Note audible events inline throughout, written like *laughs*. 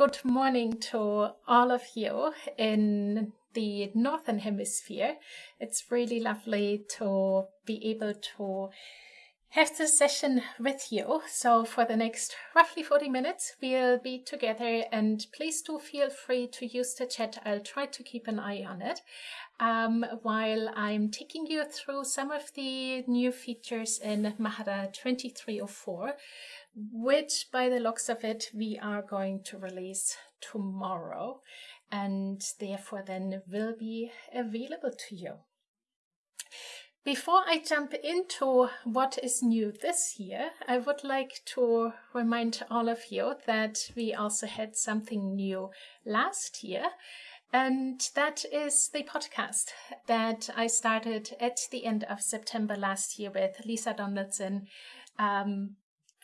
good morning to all of you in the Northern Hemisphere. It's really lovely to be able to have this session with you. So for the next roughly 40 minutes, we'll be together and please do feel free to use the chat. I'll try to keep an eye on it um, while I'm taking you through some of the new features in Mahara 2304, which by the looks of it, we are going to release tomorrow and therefore then will be available to you. Before I jump into what is new this year, I would like to remind all of you that we also had something new last year, and that is the podcast that I started at the end of September last year with Lisa Donaldson, um,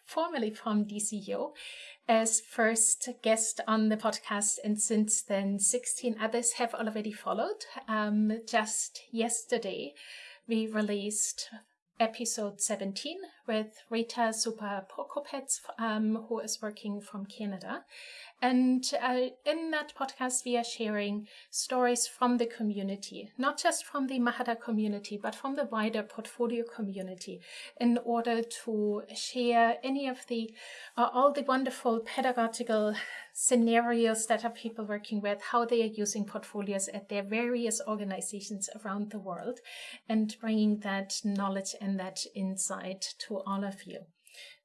formerly from DCU, as first guest on the podcast. And since then, 16 others have already followed. Um, just yesterday, we released episode 17 with Rita Zuba Prokopetz, um, who is working from Canada. And uh, in that podcast, we are sharing stories from the community, not just from the Mahara community, but from the wider portfolio community, in order to share any of the, uh, all the wonderful pedagogical scenarios that are people working with, how they are using portfolios at their various organizations around the world, and bringing that knowledge and that insight to all of you.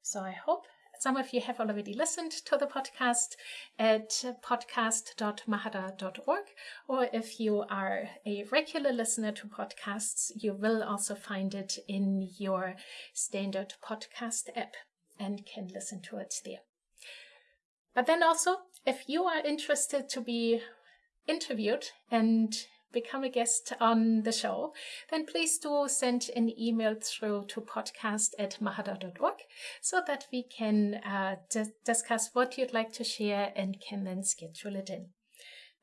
So I hope some of you have already listened to the podcast at podcast.mahara.org, or if you are a regular listener to podcasts, you will also find it in your standard podcast app and can listen to it there. But then also, if you are interested to be interviewed and become a guest on the show, then please do send an email through to podcast at mahara.org so that we can uh, discuss what you'd like to share and can then schedule it in.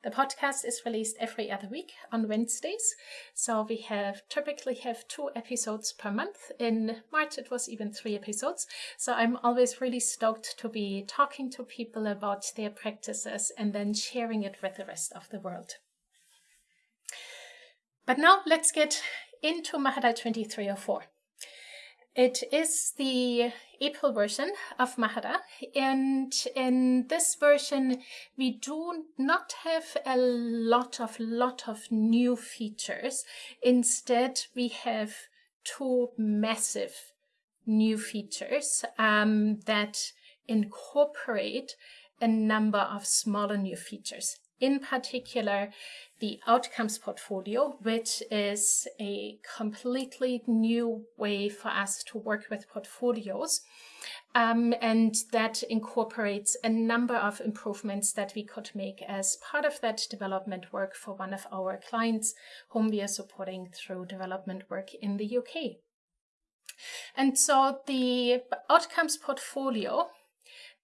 The podcast is released every other week on Wednesdays. So we have typically have two episodes per month. In March, it was even three episodes. So I'm always really stoked to be talking to people about their practices and then sharing it with the rest of the world. But now let's get into Mahara 2304. It is the April version of Mahara, and in this version, we do not have a lot of lot of new features. Instead, we have two massive new features um, that incorporate a number of smaller new features in particular the outcomes portfolio, which is a completely new way for us to work with portfolios. Um, and that incorporates a number of improvements that we could make as part of that development work for one of our clients whom we are supporting through development work in the UK. And so the outcomes portfolio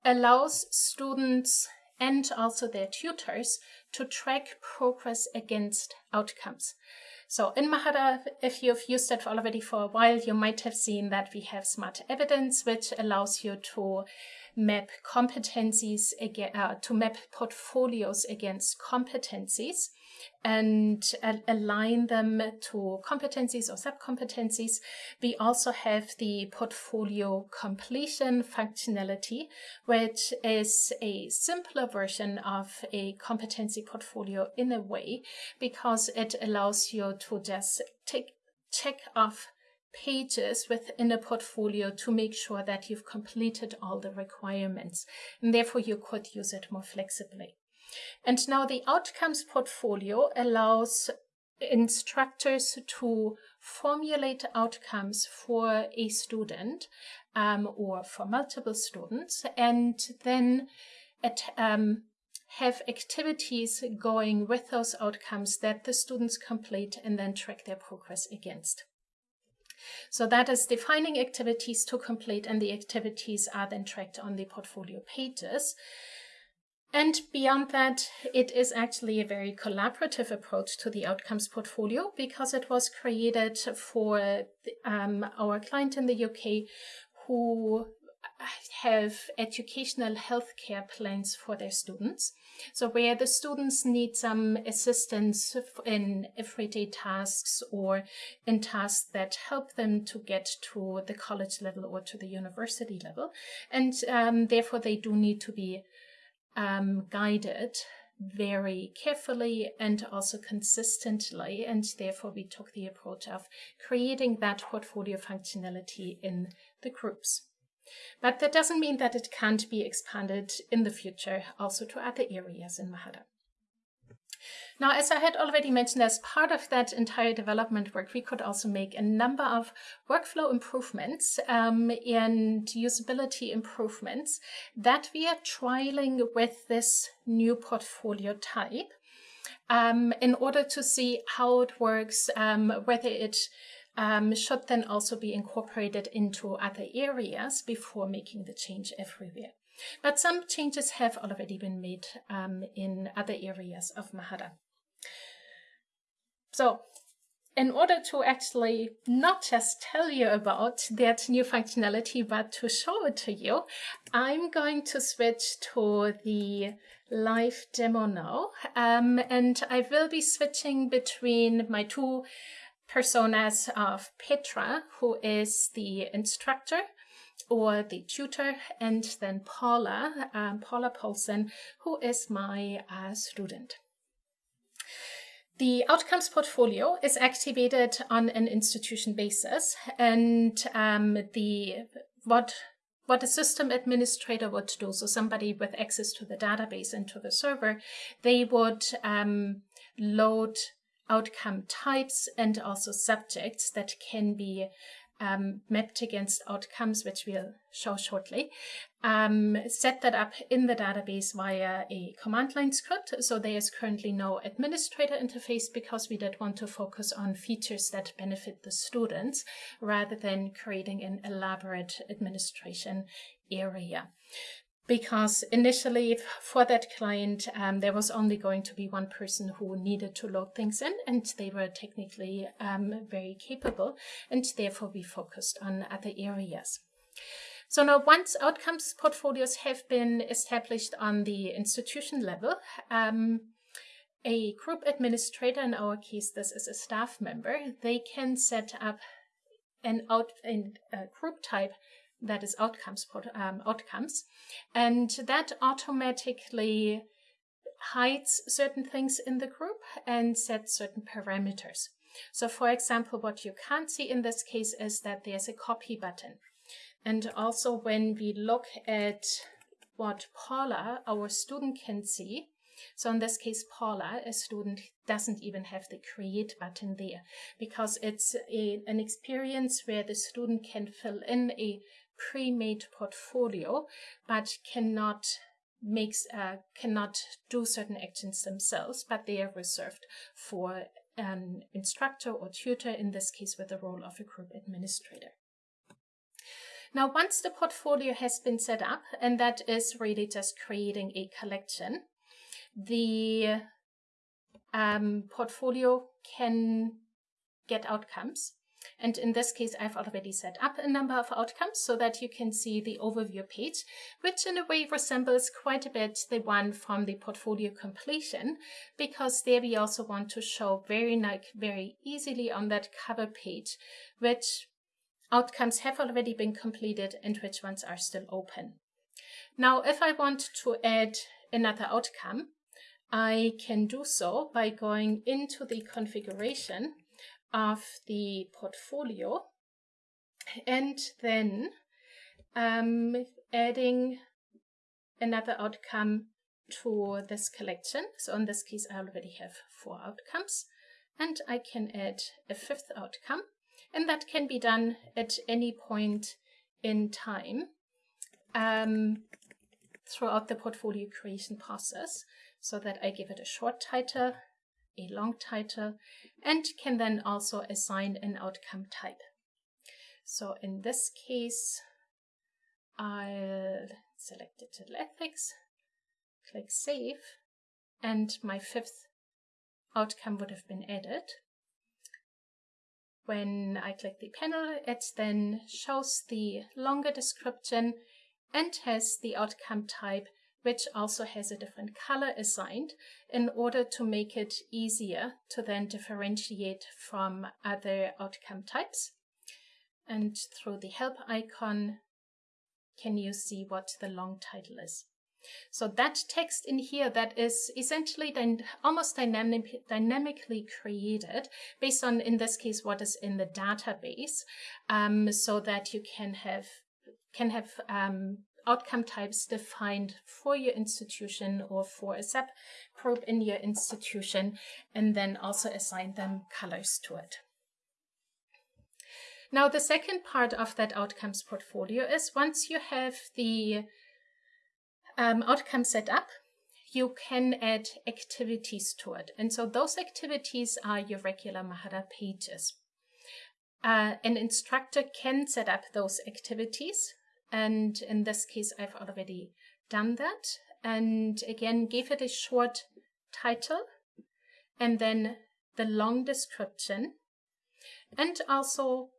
allows students and also their tutors to track progress against outcomes. So in Mahara, if you've used it already for a while, you might have seen that we have smart evidence, which allows you to map competencies, uh, to map portfolios against competencies and align them to competencies or sub-competencies. We also have the portfolio completion functionality, which is a simpler version of a competency portfolio in a way, because it allows you to just take check off pages within a portfolio to make sure that you've completed all the requirements. And therefore, you could use it more flexibly. And now the outcomes portfolio allows instructors to formulate outcomes for a student um, or for multiple students and then at, um, have activities going with those outcomes that the students complete and then track their progress against. So that is defining activities to complete and the activities are then tracked on the portfolio pages. And beyond that, it is actually a very collaborative approach to the outcomes portfolio because it was created for um, our client in the UK who have educational healthcare plans for their students. So where the students need some assistance in everyday tasks or in tasks that help them to get to the college level or to the university level. And um, therefore they do need to be um, guided very carefully and also consistently. And therefore we took the approach of creating that portfolio functionality in the groups. But that doesn't mean that it can't be expanded in the future also to other areas in Mahara. Now, as I had already mentioned, as part of that entire development work, we could also make a number of workflow improvements um, and usability improvements that we are trialing with this new portfolio type um, in order to see how it works, um, whether it um, should then also be incorporated into other areas before making the change everywhere. But some changes have already been made um, in other areas of Mahara. So in order to actually not just tell you about that new functionality, but to show it to you, I'm going to switch to the live demo now. Um, and I will be switching between my two personas of Petra, who is the instructor or the tutor, and then Paula, um, Paula Paulsen, who is my uh, student. The outcomes portfolio is activated on an institution basis, and um, the what what a system administrator would do, so somebody with access to the database and to the server, they would um, load outcome types and also subjects that can be um, mapped against outcomes, which we'll show shortly. Um, set that up in the database via a command line script. So there is currently no administrator interface because we did want to focus on features that benefit the students rather than creating an elaborate administration area because initially for that client, um, there was only going to be one person who needed to load things in and they were technically um, very capable and therefore we focused on other areas. So now once outcomes portfolios have been established on the institution level, um, a group administrator, in our case this is a staff member, they can set up an out a group type that is outcomes um, outcomes. And that automatically hides certain things in the group and sets certain parameters. So for example what you can't see in this case is that there's a copy button. And also when we look at what Paula our student can see so in this case, Paula, a student, doesn't even have the create button there because it's a, an experience where the student can fill in a pre-made portfolio, but cannot makes uh, cannot do certain actions themselves, but they are reserved for an instructor or tutor, in this case with the role of a group administrator. Now, once the portfolio has been set up, and that is really just creating a collection, the um, portfolio can get outcomes and in this case, I've already set up a number of outcomes so that you can see the overview page, which in a way resembles quite a bit the one from the portfolio completion, because there we also want to show very, like, very easily on that cover page, which outcomes have already been completed and which ones are still open. Now, if I want to add another outcome, I can do so by going into the configuration of the portfolio and then um, adding another outcome to this collection. So in this case, I already have four outcomes and I can add a fifth outcome and that can be done at any point in time um, throughout the portfolio creation process so that I give it a short title a long title, and can then also assign an outcome type. So in this case, I'll select digital ethics, click save, and my fifth outcome would have been added. When I click the panel, it then shows the longer description and has the outcome type which also has a different color assigned in order to make it easier to then differentiate from other outcome types. And through the help icon, can you see what the long title is. So that text in here that is essentially then almost dynamic, dynamically created based on, in this case, what is in the database, um, so that you can have can have um, outcome types defined for your institution or for a subgroup in your institution, and then also assign them colors to it. Now, the second part of that outcomes portfolio is once you have the um, outcome set up, you can add activities to it. And so those activities are your regular Mahara pages. Uh, an instructor can set up those activities and in this case, I've already done that. And again, gave it a short title and then the long description. And also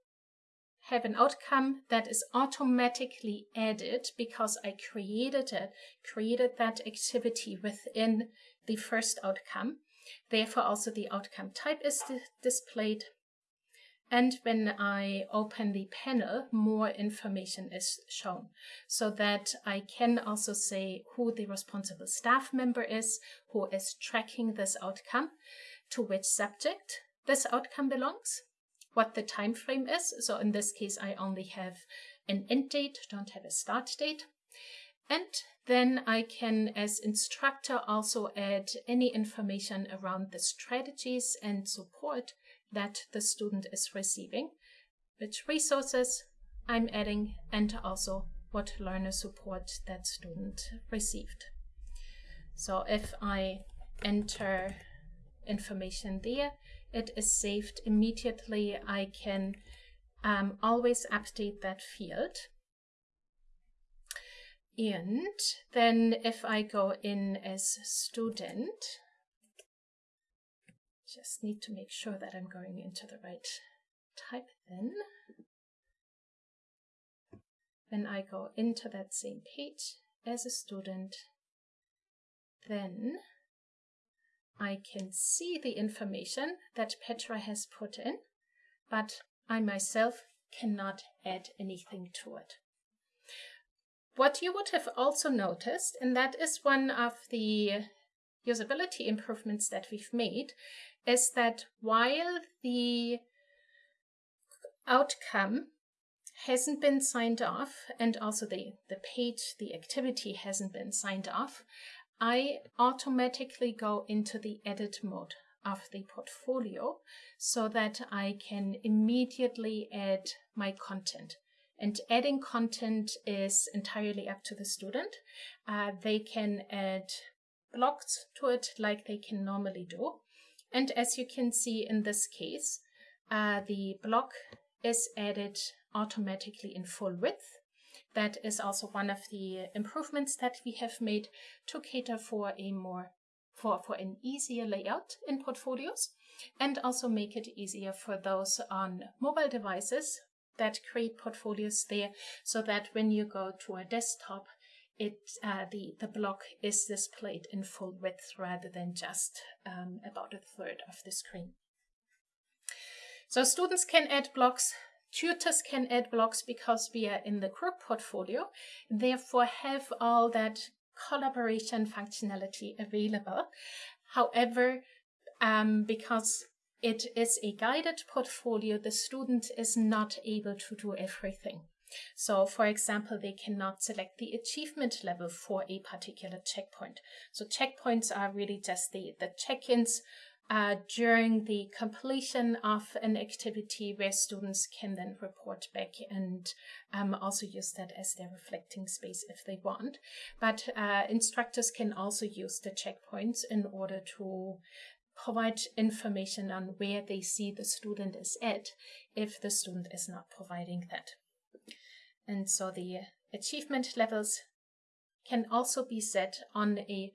have an outcome that is automatically added because I created it, created that activity within the first outcome. Therefore, also the outcome type is displayed and when I open the panel, more information is shown so that I can also say who the responsible staff member is, who is tracking this outcome, to which subject this outcome belongs, what the time frame is. So in this case, I only have an end date, don't have a start date. And then I can, as instructor, also add any information around the strategies and support that the student is receiving, which resources I'm adding, and also what learner support that student received. So if I enter information there, it is saved immediately. I can um, always update that field. And then if I go in as student, just need to make sure that I'm going into the right type then. When I go into that same page as a student, then I can see the information that Petra has put in, but I myself cannot add anything to it. What you would have also noticed, and that is one of the usability improvements that we've made, is that while the outcome hasn't been signed off and also the, the page, the activity hasn't been signed off, I automatically go into the edit mode of the portfolio so that I can immediately add my content. And adding content is entirely up to the student. Uh, they can add blocks to it like they can normally do. And as you can see in this case, uh, the block is added automatically in full width. That is also one of the improvements that we have made to cater for a more for, for an easier layout in portfolios and also make it easier for those on mobile devices that create portfolios there so that when you go to a desktop it uh, the the block is displayed in full width rather than just um, about a third of the screen. So students can add blocks, tutors can add blocks because we are in the group portfolio, therefore have all that collaboration functionality available. However, um, because it is a guided portfolio, the student is not able to do everything. So for example, they cannot select the achievement level for a particular checkpoint. So checkpoints are really just the, the check-ins uh, during the completion of an activity where students can then report back and um, also use that as their reflecting space if they want. But uh, instructors can also use the checkpoints in order to provide information on where they see the student is at if the student is not providing that. And so the achievement levels can also be set on a,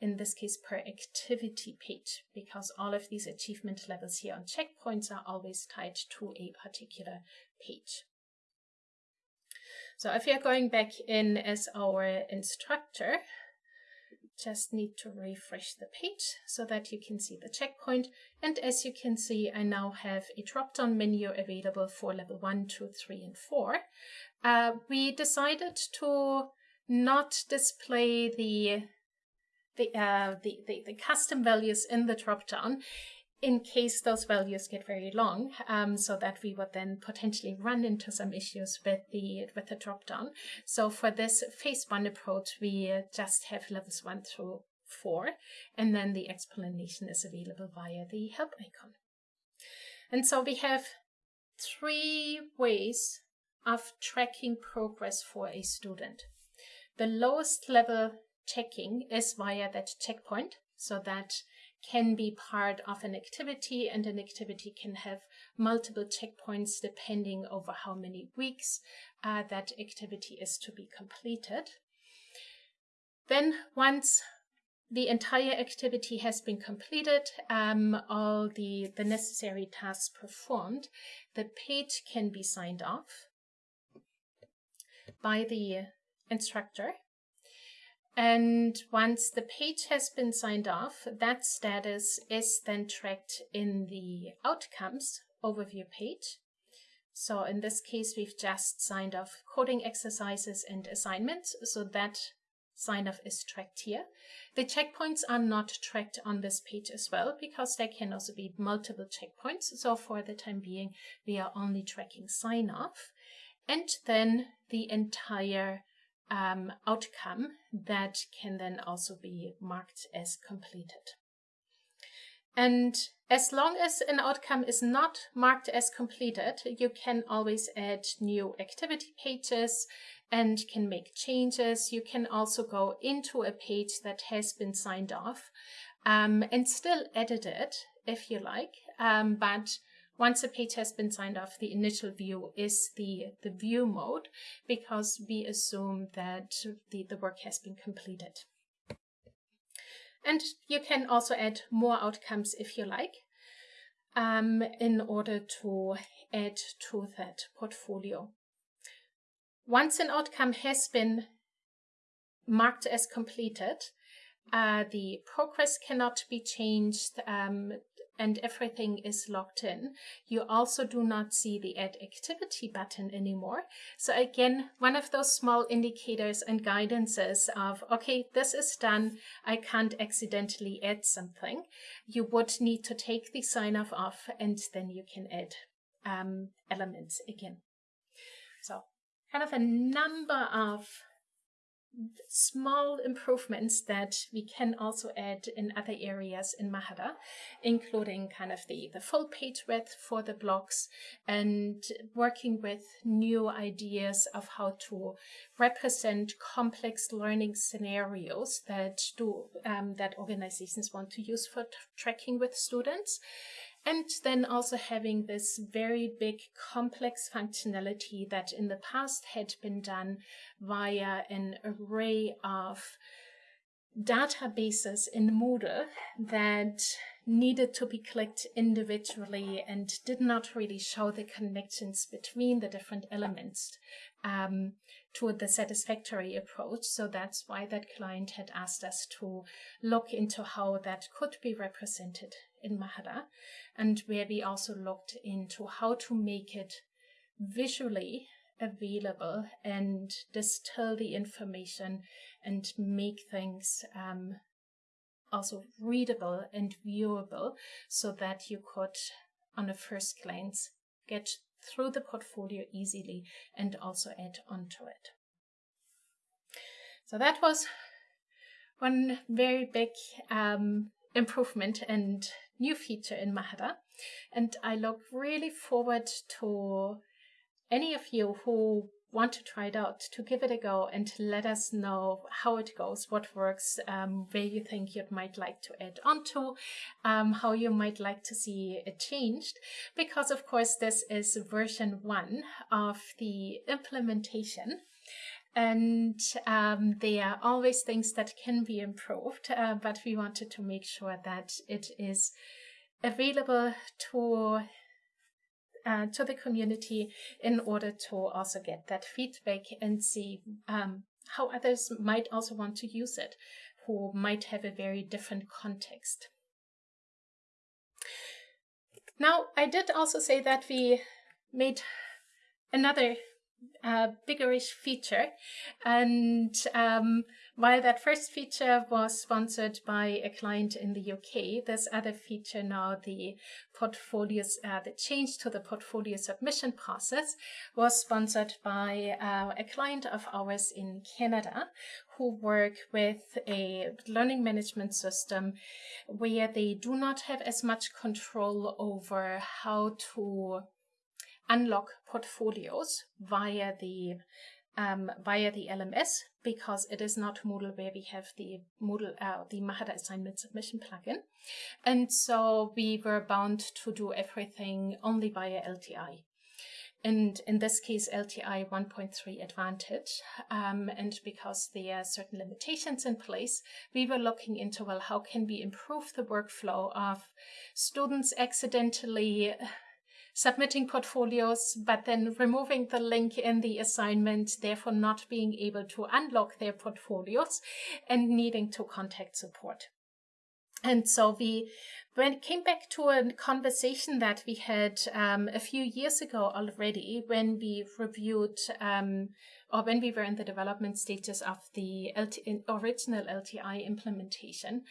in this case, per activity page, because all of these achievement levels here on checkpoints are always tied to a particular page. So if you're going back in as our instructor, just need to refresh the page so that you can see the checkpoint. And as you can see, I now have a drop-down menu available for level 1, 2, 3, and 4. Uh, we decided to not display the the, uh, the, the, the, custom values in the dropdown in case those values get very long, um, so that we would then potentially run into some issues with the with the dropdown. So for this phase one approach, we just have levels one through four, and then the explanation is available via the help icon. And so we have three ways of tracking progress for a student. The lowest level checking is via that checkpoint, so that can be part of an activity and an activity can have multiple checkpoints depending over how many weeks uh, that activity is to be completed. Then once the entire activity has been completed, um, all the, the necessary tasks performed, the page can be signed off by the instructor and once the page has been signed off, that status is then tracked in the outcomes overview page. So in this case, we've just signed off coding exercises and assignments. So that sign off is tracked here. The checkpoints are not tracked on this page as well because there can also be multiple checkpoints. So for the time being, we are only tracking sign off and then the entire um, outcome that can then also be marked as completed. And as long as an outcome is not marked as completed, you can always add new activity pages and can make changes. You can also go into a page that has been signed off um, and still edit it if you like, um, but once a page has been signed off, the initial view is the, the view mode because we assume that the, the work has been completed. And you can also add more outcomes if you like um, in order to add to that portfolio. Once an outcome has been marked as completed, uh, the progress cannot be changed. Um, and everything is locked in. You also do not see the add activity button anymore. So again, one of those small indicators and guidances of, okay, this is done. I can't accidentally add something. You would need to take the sign off off and then you can add um, elements again. So kind of a number of small improvements that we can also add in other areas in Mahara, including kind of the, the full page width for the blocks and working with new ideas of how to represent complex learning scenarios that do um, that organizations want to use for tracking with students and then also having this very big complex functionality that in the past had been done via an array of databases in Moodle that needed to be clicked individually and did not really show the connections between the different elements um, to the satisfactory approach. So that's why that client had asked us to look into how that could be represented in Mahara and where we also looked into how to make it visually available and distill the information and make things um, also readable and viewable so that you could, on a first glance, get through the portfolio easily and also add onto it. So that was one very big um, improvement and new feature in Mahara. And I look really forward to any of you who want to try it out to give it a go and let us know how it goes, what works, um, where you think you might like to add onto, um, how you might like to see it changed. Because of course, this is version one of the implementation and um, there are always things that can be improved, uh, but we wanted to make sure that it is available to uh, to the community in order to also get that feedback and see um, how others might also want to use it, who might have a very different context. Now, I did also say that we made another uh, biggerish feature. And um, while that first feature was sponsored by a client in the UK, this other feature now, the portfolios, uh, the change to the portfolio submission process was sponsored by uh, a client of ours in Canada who work with a learning management system where they do not have as much control over how to unlock portfolios via the um, via the LMS because it is not Moodle where we have the Moodle uh, the Mahara assignment submission plugin, and so we were bound to do everything only via LTI. And in this case, LTI 1.3 Advantage. Um, and because there are certain limitations in place, we were looking into, well, how can we improve the workflow of students accidentally submitting portfolios, but then removing the link in the assignment, therefore not being able to unlock their portfolios and needing to contact support. And so we when came back to a conversation that we had um, a few years ago already when we reviewed um, or when we were in the development stages of the LT original LTI implementation.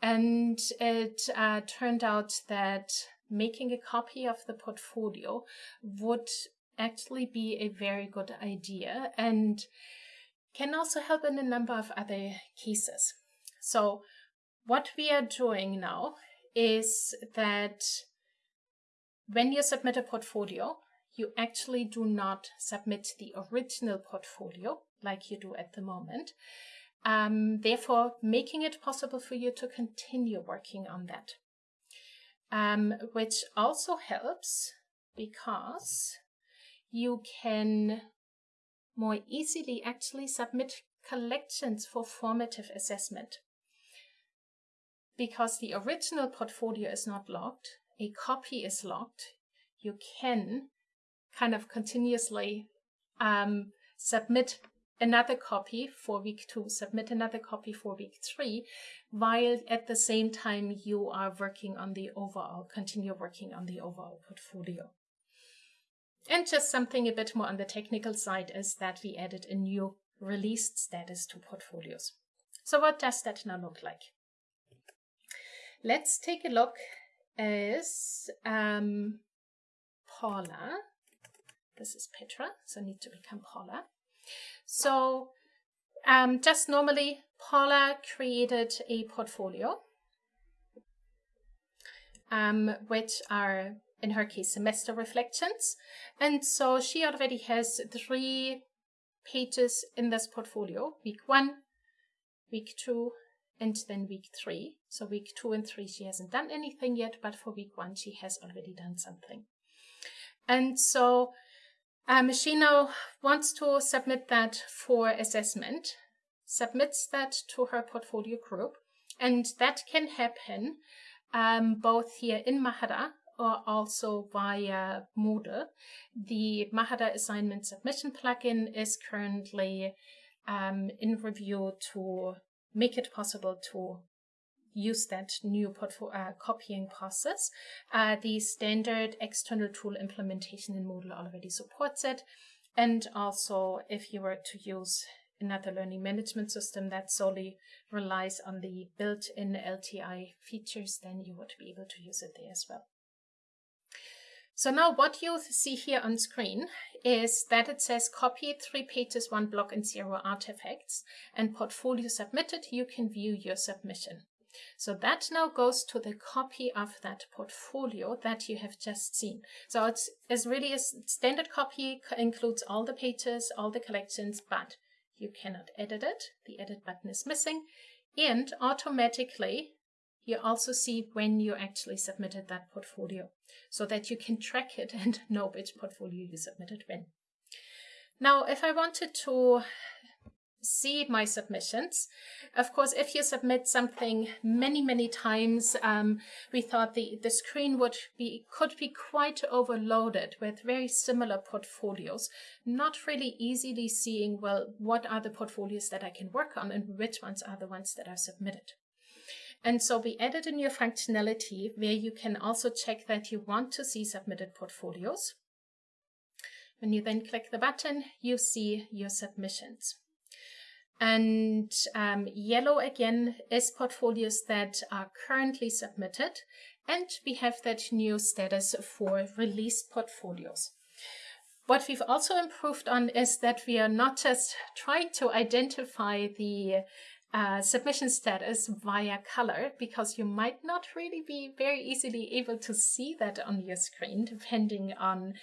And it uh, turned out that making a copy of the portfolio would actually be a very good idea and can also help in a number of other cases. So what we are doing now is that when you submit a portfolio, you actually do not submit the original portfolio like you do at the moment. Um, therefore, making it possible for you to continue working on that um, which also helps because you can more easily actually submit collections for formative assessment. Because the original portfolio is not locked, a copy is locked, you can kind of continuously um, submit another copy for week two, submit another copy for week three, while at the same time you are working on the overall, continue working on the overall portfolio. And just something a bit more on the technical side is that we added a new released status to portfolios. So what does that now look like? Let's take a look as um, Paula. This is Petra, so I need to become Paula. So um, just normally, Paula created a portfolio, um, which are, in her case, semester reflections. And so she already has three pages in this portfolio, week one, week two, and then week three. So week two and three, she hasn't done anything yet, but for week one, she has already done something. And so she now wants to submit that for assessment, submits that to her portfolio group, and that can happen um, both here in Mahara or also via Moodle. The Mahara assignment submission plugin is currently um, in review to make it possible to use that new uh, copying process. Uh, the standard external tool implementation in Moodle already supports it. And also, if you were to use another learning management system that solely relies on the built-in LTI features, then you would be able to use it there as well. So now what you see here on screen is that it says copy three pages, one block and zero artifacts and portfolio submitted. You can view your submission. So that now goes to the copy of that portfolio that you have just seen. So it's, it's really a standard copy, includes all the pages, all the collections, but you cannot edit it. The edit button is missing. And automatically, you also see when you actually submitted that portfolio so that you can track it and *laughs* know which portfolio you submitted when. Now, if I wanted to see my submissions. Of course, if you submit something many, many times, um, we thought the, the screen would be could be quite overloaded with very similar portfolios, not really easily seeing, well, what are the portfolios that I can work on and which ones are the ones that are submitted. And so we added a new functionality where you can also check that you want to see submitted portfolios. When you then click the button, you see your submissions. And um, yellow again is portfolios that are currently submitted. And we have that new status for released portfolios. What we've also improved on is that we are not just trying to identify the uh, submission status via color because you might not really be very easily able to see that on your screen depending on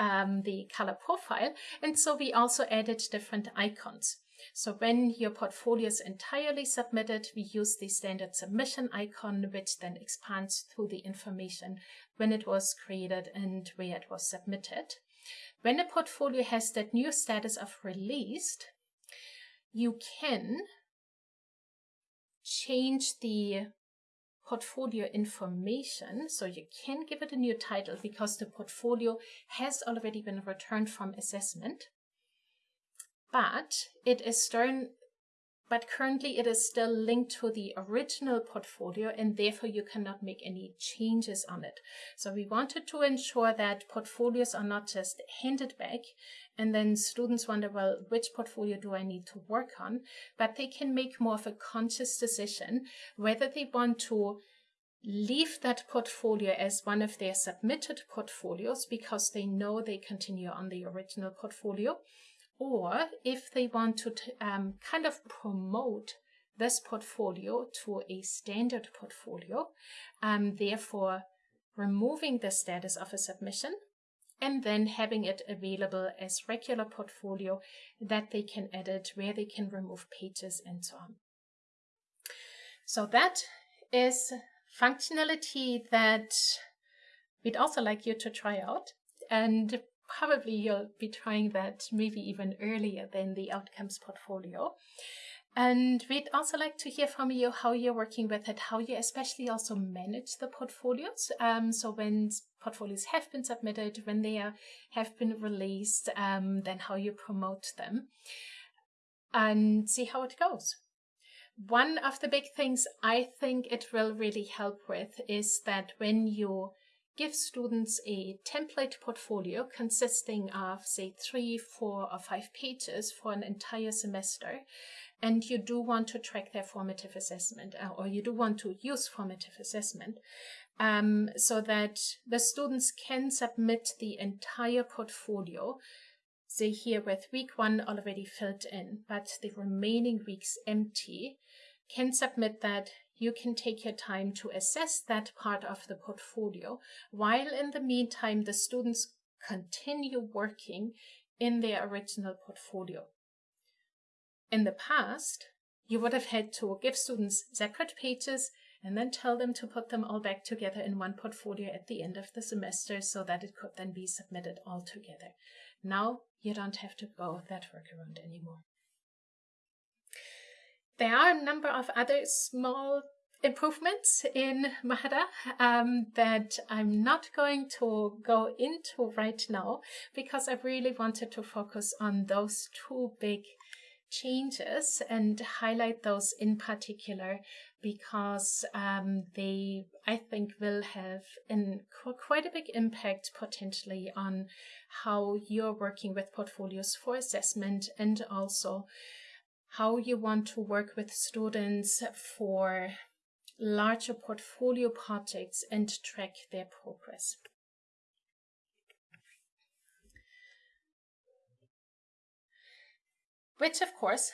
um, the color profile. And so we also added different icons. So when your portfolio is entirely submitted, we use the standard submission icon, which then expands through the information when it was created and where it was submitted. When a portfolio has that new status of released, you can change the portfolio information. So you can give it a new title because the portfolio has already been returned from assessment. But it is still, but currently it is still linked to the original portfolio and therefore you cannot make any changes on it. So we wanted to ensure that portfolios are not just handed back and then students wonder, well, which portfolio do I need to work on? But they can make more of a conscious decision whether they want to leave that portfolio as one of their submitted portfolios because they know they continue on the original portfolio or if they want to um, kind of promote this portfolio to a standard portfolio, um, therefore removing the status of a submission and then having it available as regular portfolio that they can edit, where they can remove pages and so on. So that is functionality that we'd also like you to try out. And probably you'll be trying that maybe even earlier than the outcomes portfolio. And we'd also like to hear from you how you're working with it, how you especially also manage the portfolios. Um, so when portfolios have been submitted, when they are, have been released, um, then how you promote them and see how it goes. One of the big things I think it will really help with is that when you give students a template portfolio consisting of, say, three, four, or five pages for an entire semester, and you do want to track their formative assessment, uh, or you do want to use formative assessment, um, so that the students can submit the entire portfolio, say here with week one already filled in, but the remaining weeks empty, can submit that you can take your time to assess that part of the portfolio, while in the meantime, the students continue working in their original portfolio. In the past, you would have had to give students separate pages and then tell them to put them all back together in one portfolio at the end of the semester so that it could then be submitted all together. Now you don't have to go that workaround anymore. There are a number of other small improvements in Mahara um, that I'm not going to go into right now because I really wanted to focus on those two big changes and highlight those in particular because um, they, I think, will have quite a big impact potentially on how you're working with portfolios for assessment and also how you want to work with students for larger portfolio projects and track their progress. Which, of course,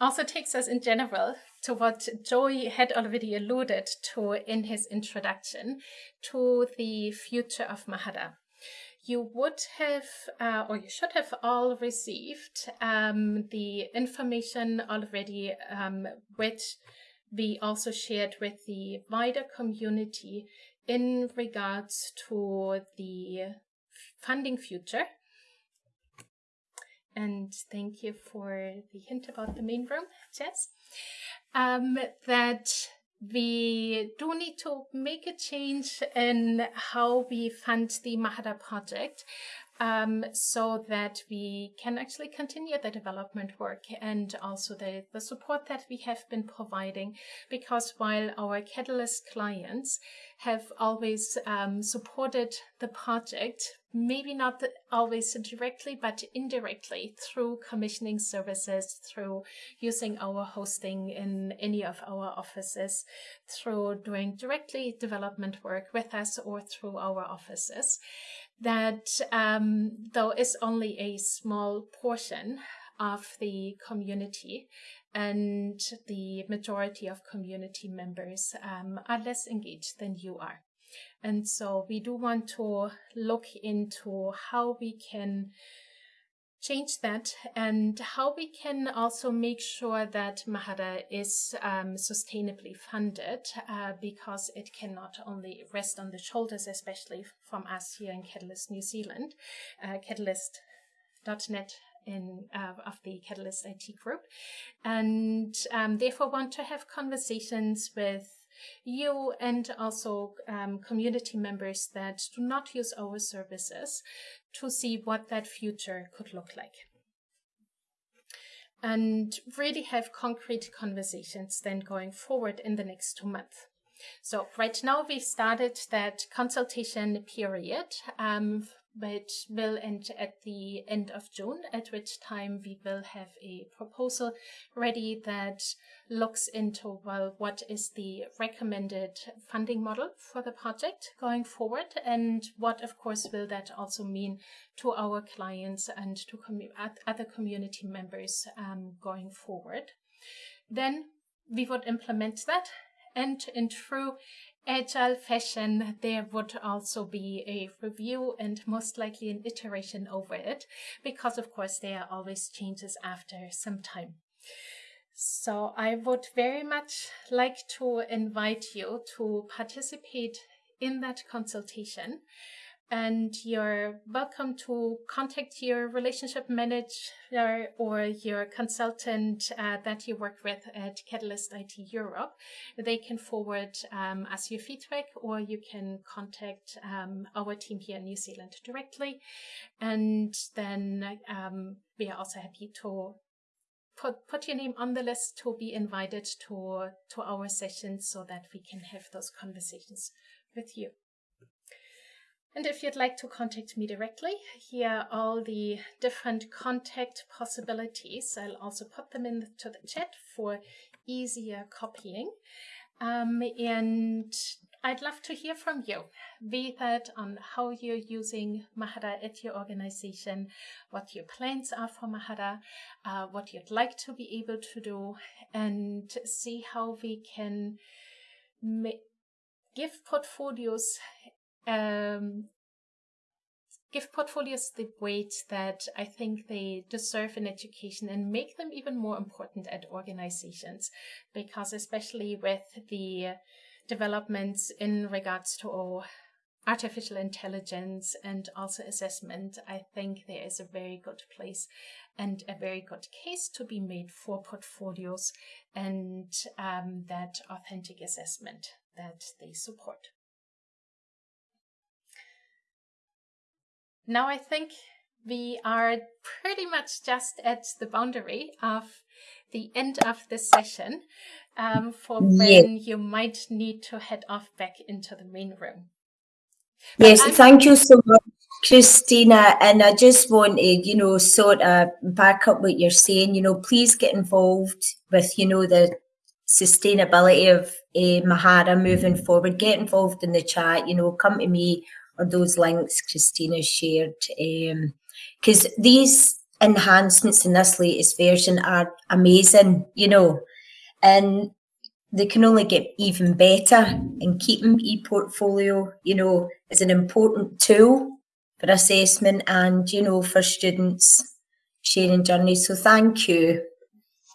also takes us in general to what Joey had already alluded to in his introduction to the future of Mahara you would have, uh, or you should have all received um, the information already, um, which we also shared with the wider community in regards to the funding future. and thank you for the hint about the main room, Jess, um, that we do need to make a change in how we fund the Mahara project um, so that we can actually continue the development work and also the, the support that we have been providing. Because while our Catalyst clients have always um, supported the project, maybe not always directly, but indirectly through commissioning services, through using our hosting in any of our offices, through doing directly development work with us or through our offices that um, though is only a small portion of the community and the majority of community members um, are less engaged than you are. And so we do want to look into how we can change that and how we can also make sure that Mahara is um, sustainably funded uh, because it cannot only rest on the shoulders, especially from us here in Catalyst New Zealand, uh, Catalyst.net in uh, of the Catalyst IT group, and um, therefore want to have conversations with you and also um, community members that do not use our services to see what that future could look like. And really have concrete conversations then going forward in the next two months. So right now we've started that consultation period um, which will end at the end of June, at which time we will have a proposal ready that looks into, well, what is the recommended funding model for the project going forward, and what, of course, will that also mean to our clients and to other community members um, going forward. Then we would implement that and in true agile fashion, there would also be a review and most likely an iteration over it, because of course there are always changes after some time. So I would very much like to invite you to participate in that consultation and you're welcome to contact your relationship manager or your consultant uh, that you work with at Catalyst IT Europe. They can forward um, us your feedback or you can contact um, our team here in New Zealand directly. And then um, we are also happy to put, put your name on the list to be invited to, to our sessions so that we can have those conversations with you. And if you'd like to contact me directly, here are all the different contact possibilities. I'll also put them into the chat for easier copying. Um, and I'd love to hear from you, be that on how you're using Mahara at your organization, what your plans are for Mahara, uh, what you'd like to be able to do, and see how we can give portfolios um, give portfolios the weight that I think they deserve in education and make them even more important at organizations. Because especially with the developments in regards to artificial intelligence and also assessment, I think there is a very good place and a very good case to be made for portfolios and um, that authentic assessment that they support. Now I think we are pretty much just at the boundary of the end of the session um, for when you might need to head off back into the main room. Yes, thank you so much, Christina. And I just want to, you know, sort of back up what you're saying. You know, please get involved with, you know, the sustainability of uh, Mahara moving forward. Get involved in the chat. You know, come to me or those links Christina shared. Because um, these enhancements in this latest version are amazing, you know, and they can only get even better. And keeping ePortfolio, you know, is an important tool for assessment and, you know, for students sharing journeys. So thank you.